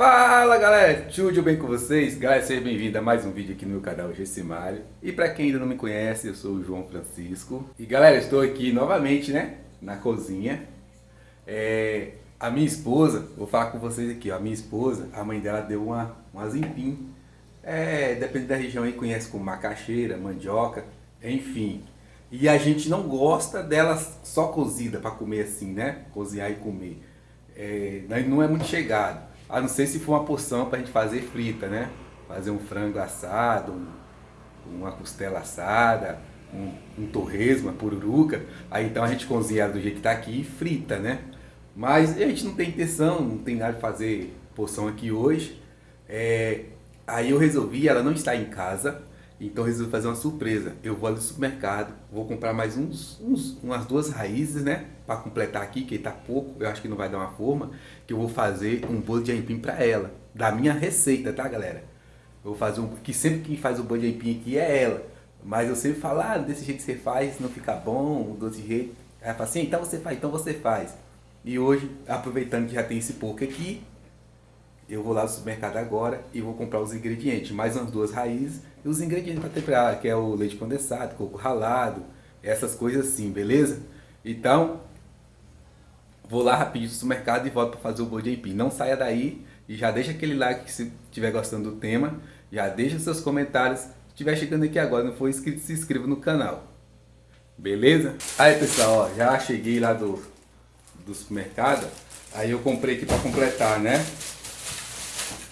Fala galera, tudo bem com vocês? Galera, seja bem-vindo a mais um vídeo aqui no meu canal Gessimário. E para quem ainda não me conhece, eu sou o João Francisco. E galera, estou aqui novamente, né, na cozinha. É, A minha esposa, vou falar com vocês aqui, ó, a minha esposa, a mãe dela deu uma, uma zimpim é, Depende da região aí, conhece como macaxeira, mandioca, enfim. E a gente não gosta dela só cozida para comer assim, né, cozinhar e comer. É, Não é muito chegado a não ser se for uma porção para a gente fazer frita, né? Fazer um frango assado, um, uma costela assada, um, um torresmo, uma pururuca. Aí então a gente cozinha do jeito que está aqui e frita, né? Mas a gente não tem intenção, não tem nada de fazer porção aqui hoje. É, aí eu resolvi, ela não está em casa, então resolvi fazer uma surpresa. Eu vou ali no supermercado, vou comprar mais uns, uns umas duas raízes, né? Para completar aqui, que tá pouco, eu acho que não vai dar uma forma. Que eu vou fazer um bolo de aipim para ela. Da minha receita, tá galera? Eu vou fazer um... Que sempre quem faz o bolo de aipim aqui é ela. Mas eu sempre falo, ah, desse jeito que você faz, não fica bom, desse jeito. Ela fala assim, então você faz, então você faz. E hoje, aproveitando que já tem esse pouco aqui, eu vou lá no supermercado agora e vou comprar os ingredientes, mais umas duas raízes e os ingredientes para temperar, que é o leite condensado, coco ralado, essas coisas assim, beleza? Então, vou lá rapidinho no supermercado e volto para fazer o bolo de aipim. Não saia daí e já deixa aquele like se estiver gostando do tema, já deixa seus comentários. Se estiver chegando aqui agora não for inscrito, se inscreva no canal. Beleza? Aí pessoal, ó, já cheguei lá do, do supermercado, aí eu comprei aqui para completar, né?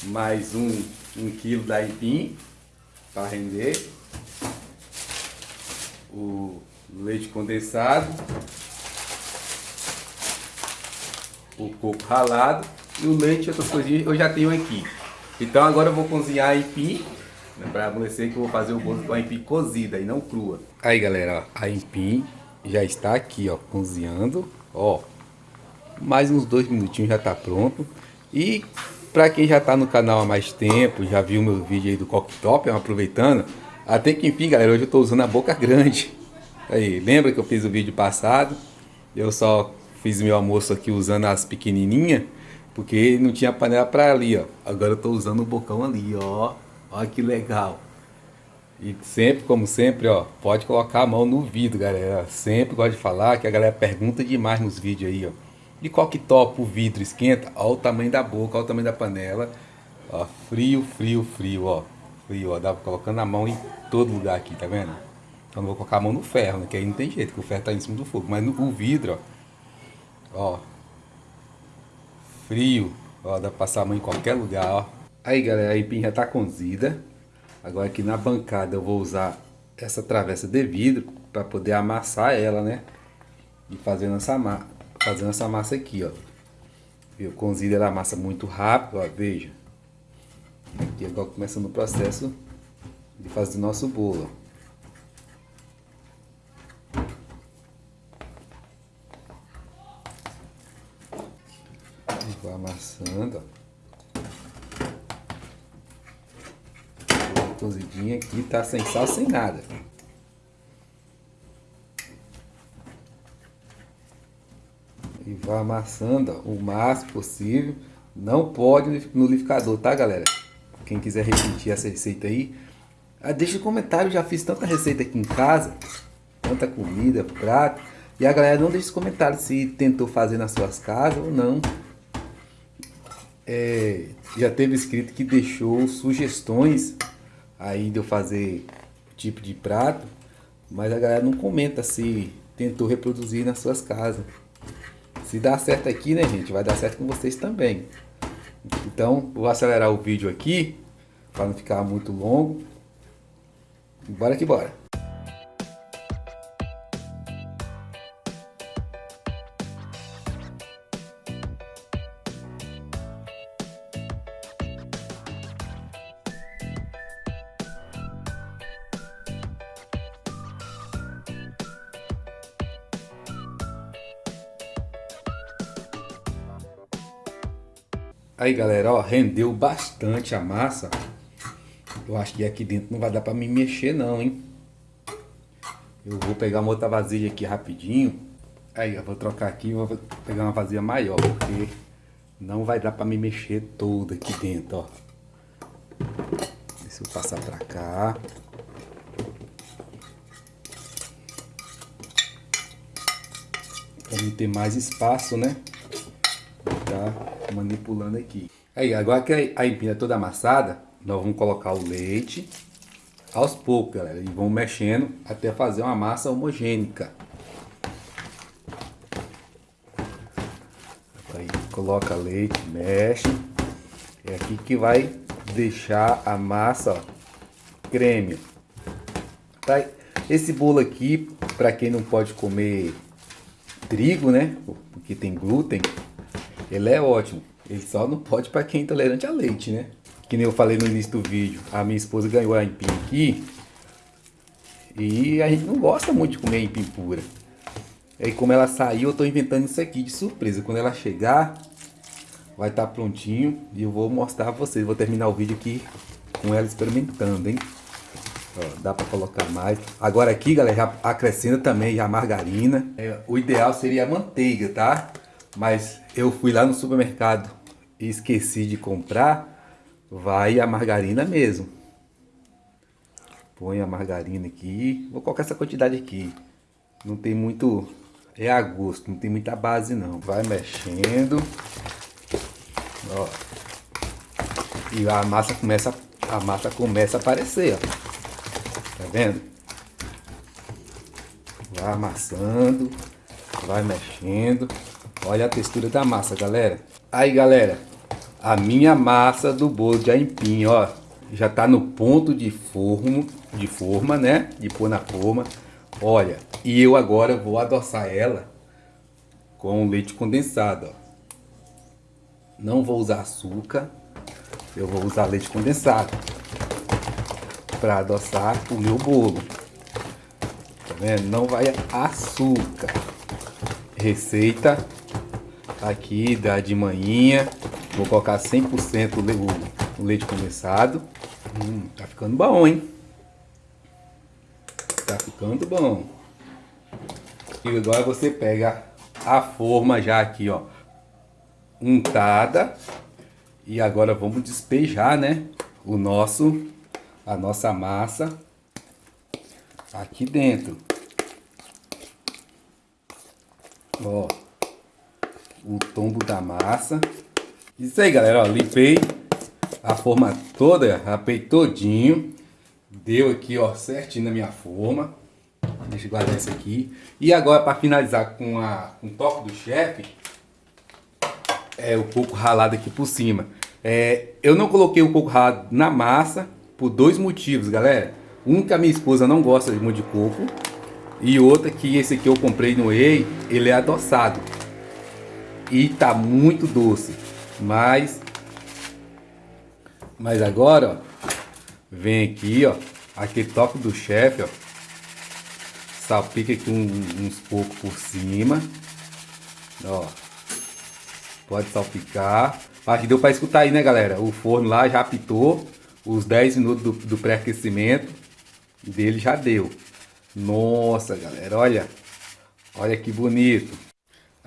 mais um, um quilo da aipim para render, o leite condensado, o coco ralado e o leite outras coisinhas eu já tenho aqui. Então agora eu vou cozinhar a aipim, né, para amolecer que eu vou fazer o bolo com a aipim cozida e não crua. Aí galera, ó, a aipim já está aqui ó, cozinhando, ó, mais uns dois minutinhos já está pronto. E para quem já está no canal há mais tempo, já viu meu vídeo aí do cooktop, aproveitando, até que enfim, galera, hoje eu estou usando a boca grande. Aí, lembra que eu fiz o vídeo passado? Eu só fiz meu almoço aqui usando as pequenininhas, porque não tinha panela para ali, ó. Agora eu estou usando o bocão ali, ó. Olha que legal. E sempre, como sempre, ó, pode colocar a mão no vidro, galera. Sempre gosto de falar que a galera pergunta demais nos vídeos aí, ó. De qual que topa o vidro esquenta, olha o tamanho da boca, olha o tamanho da panela. Ó, frio, frio, frio, ó. Frio, ó. Dá colocando a mão em todo lugar aqui, tá vendo? Então não vou colocar a mão no ferro, né? Que aí não tem jeito, que o ferro tá em cima do fogo. Mas no o vidro, ó. Ó. Frio. Ó, dá pra passar a mão em qualquer lugar, ó. Aí, galera, a empim já tá cozida. Agora aqui na bancada eu vou usar essa travessa de vidro para poder amassar ela, né? E fazendo essa massa fazendo essa massa aqui, ó. Viu? Cozida ela amassa muito rápido, ó, veja. Aqui agora começando o processo de fazer o nosso bolo. Vou amassando, ó. Cozidinha aqui, tá sem sal, sem nada. e vai amassando ó, o máximo possível. Não pode no liquidificador, tá galera? Quem quiser repetir essa receita aí, ah, deixa um comentário, já fiz tanta receita aqui em casa, tanta comida, prato. E a galera não deixa comentário se tentou fazer nas suas casas ou não. É, já teve escrito que deixou sugestões aí de eu fazer tipo de prato, mas a galera não comenta se tentou reproduzir nas suas casas. Se dá certo aqui, né, gente, vai dar certo com vocês também. Então, vou acelerar o vídeo aqui, para não ficar muito longo. Bora que bora. Aí galera, ó, rendeu bastante a massa. Eu acho que aqui dentro não vai dar pra me mexer não, hein. Eu vou pegar uma outra vasilha aqui rapidinho. Aí, eu vou trocar aqui, vou pegar uma vasilha maior, porque Não vai dar pra me mexer todo aqui dentro, ó. Deixa eu passar pra cá. Pra não ter mais espaço, né? Tá manipulando aqui. Aí, agora que a empina é toda amassada, nós vamos colocar o leite aos poucos, galera. E vamos mexendo até fazer uma massa homogênica. Aí, coloca leite, mexe. É aqui que vai deixar a massa ó, creme. Tá? Esse bolo aqui, para quem não pode comer trigo, né? Porque tem glúten, ele é ótimo. Ele só não pode para quem é intolerante a leite, né? Que nem eu falei no início do vídeo, a minha esposa ganhou a empim aqui. E a gente não gosta muito de comer empim pura. Aí como ela saiu, eu tô inventando isso aqui de surpresa. Quando ela chegar, vai estar tá prontinho e eu vou mostrar pra vocês. Vou terminar o vídeo aqui com ela experimentando, hein? Ó, dá para colocar mais. Agora aqui, galera, já acrescenta também a margarina. É, o ideal seria a manteiga, tá? Mas eu fui lá no supermercado e esqueci de comprar. Vai a margarina mesmo. Põe a margarina aqui. Vou colocar essa quantidade aqui. Não tem muito... É a gosto, não tem muita base não. Vai mexendo. Ó. E a massa começa, a massa começa a aparecer, ó. Tá vendo? Vai amassando, vai mexendo. Olha a textura da massa, galera. Aí, galera, a minha massa do bolo de aipim, ó, já tá no ponto de forno, de forma, né? De pôr na forma. Olha, e eu agora vou adoçar ela com leite condensado, ó. Não vou usar açúcar, eu vou usar leite condensado para adoçar o meu bolo. Tá vendo? Não vai açúcar. Receita aqui da de manhã. Vou colocar 100% o, o leite condensado. Hum, tá ficando bom, hein? Tá ficando bom. E agora você pega a forma já aqui, ó untada. E agora vamos despejar, né? O nosso, a nossa massa aqui dentro. Ó, o tombo da massa. Isso aí, galera, ó, limpei a forma toda, rapei todinho. Deu aqui, ó, certinho na minha forma. Deixa eu guardar isso aqui. E agora, para finalizar com, a, com o toque do chefe, é, o coco ralado aqui por cima. É, eu não coloquei o coco ralado na massa por dois motivos, galera. Um que a minha esposa não gosta de muito de coco. E outra que esse aqui eu comprei no EI, ele é adoçado. E tá muito doce. Mas... Mas agora, ó. Vem aqui, ó. Aquele toque do chefe, ó. Salpica aqui um, uns pouco por cima. Ó. Pode salpicar. Acho que deu para escutar aí, né, galera? O forno lá já apitou. Os 10 minutos do, do pré-aquecimento dele já deu. Nossa, galera, olha. Olha que bonito.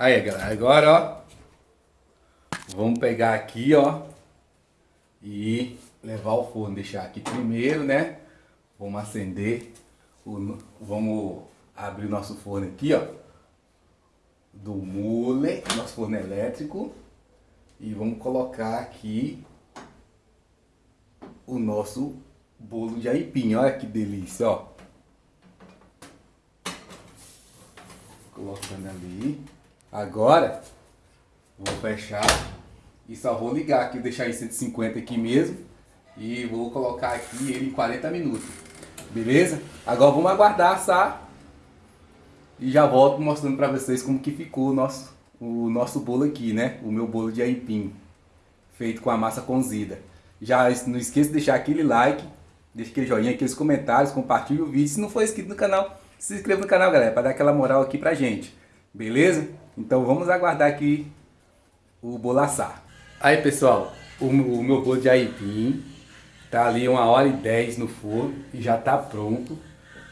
Aí, galera, agora, ó. Vamos pegar aqui, ó. E levar ao forno. Deixar aqui primeiro, né? Vamos acender. O, vamos abrir o nosso forno aqui, ó do mule, nosso forno elétrico. E vamos colocar aqui o nosso bolo de aipim. Olha que delícia, ó. Colocando ali. Agora, vou fechar e só vou ligar aqui, deixar em 150 aqui mesmo. E vou colocar aqui ele em 40 minutos. Beleza? Agora vamos aguardar assar e já volto mostrando para vocês como que ficou o nosso, o nosso bolo aqui, né? O meu bolo de aipim, feito com a massa cozida. Já não esqueça de deixar aquele like, deixa aquele joinha, aqueles comentários, compartilhe o vídeo. Se não for inscrito no canal, se inscreva no canal, galera, para dar aquela moral aqui pra gente. Beleza? Então vamos aguardar aqui o bolo assar. Aí, pessoal, o, o meu bolo de aipim tá ali uma hora e dez no forno e já tá pronto.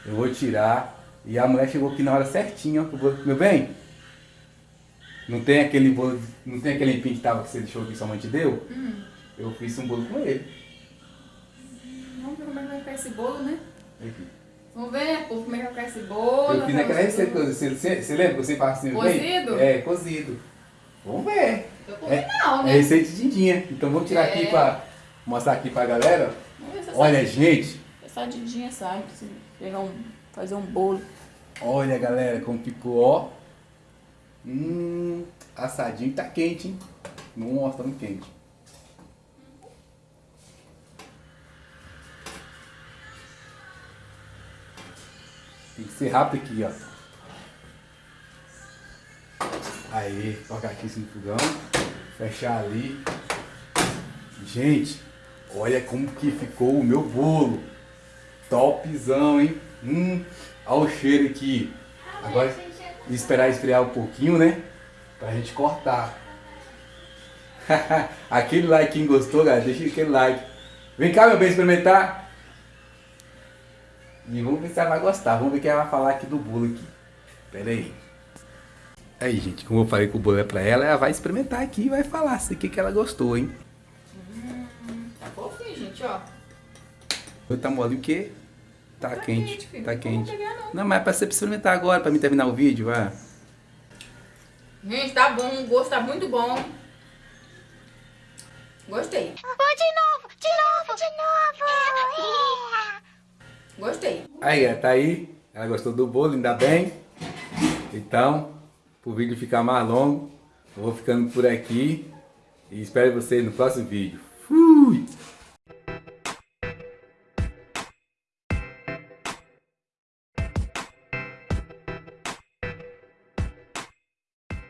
Eu vou tirar e a mulher chegou aqui na hora certinha, ó. Meu bem, Não tem aquele bolo, não tem aquele empim que, tava, que você deixou que sua mãe te deu? Hum. Eu fiz um bolo com ele. Vamos ver como é que vai ficar esse bolo, né? Aqui. Vamos ver, povo, como é que vai ficar esse bolo. Eu fiz naquela receita que eu- você, você, lembra que você faz assim? Cozido? bem? É, cozido. Vamos ver. Eu comi É, não, é né? receita de Dindinha. Então vamos tirar aqui É. pra mostrar aqui pra galera. Vamos ver se Olha, gente. essa, essa didinha sabe. Se pegar um, fazer um bolo. Olha, galera, como ficou, ó. Hum, assadinho tá quente, hein? Nossa, tá muito quente. Tem que ser rápido aqui, ó. Aí, colocar aqui esse fogão. Fechar ali. Gente, olha como que ficou o meu bolo. Topzão, hein? Hum, olha o cheiro aqui. Agora, esperar esfriar um pouquinho, né? Pra gente cortar. aquele like, quem gostou, galera, deixa aquele like. Vem cá, meu bem, experimentar. E vamos ver se ela vai gostar. Vamos ver o que ela vai falar aqui do bolo aqui. Pera aí. Aí, gente, como eu falei que o bolo é pra ela, ela vai experimentar aqui e vai falar se o que, que ela gostou, hein? Tá fofinho, gente, ó. Tá mole o quê? Tá, Tá quente, quente, filho. tá Não quente. vou pegar, não. Não, mas é pra você experimentar agora, pra mim terminar o vídeo, vai. Gente, tá bom. O gosto tá muito bom. Gostei. Vou de novo, de novo, de novo. Gostei. Aí, ela tá aí. Ela gostou do bolo, ainda bem. Então, pro vídeo ficar mais longo, eu vou ficando por aqui. E espero você no próximo vídeo.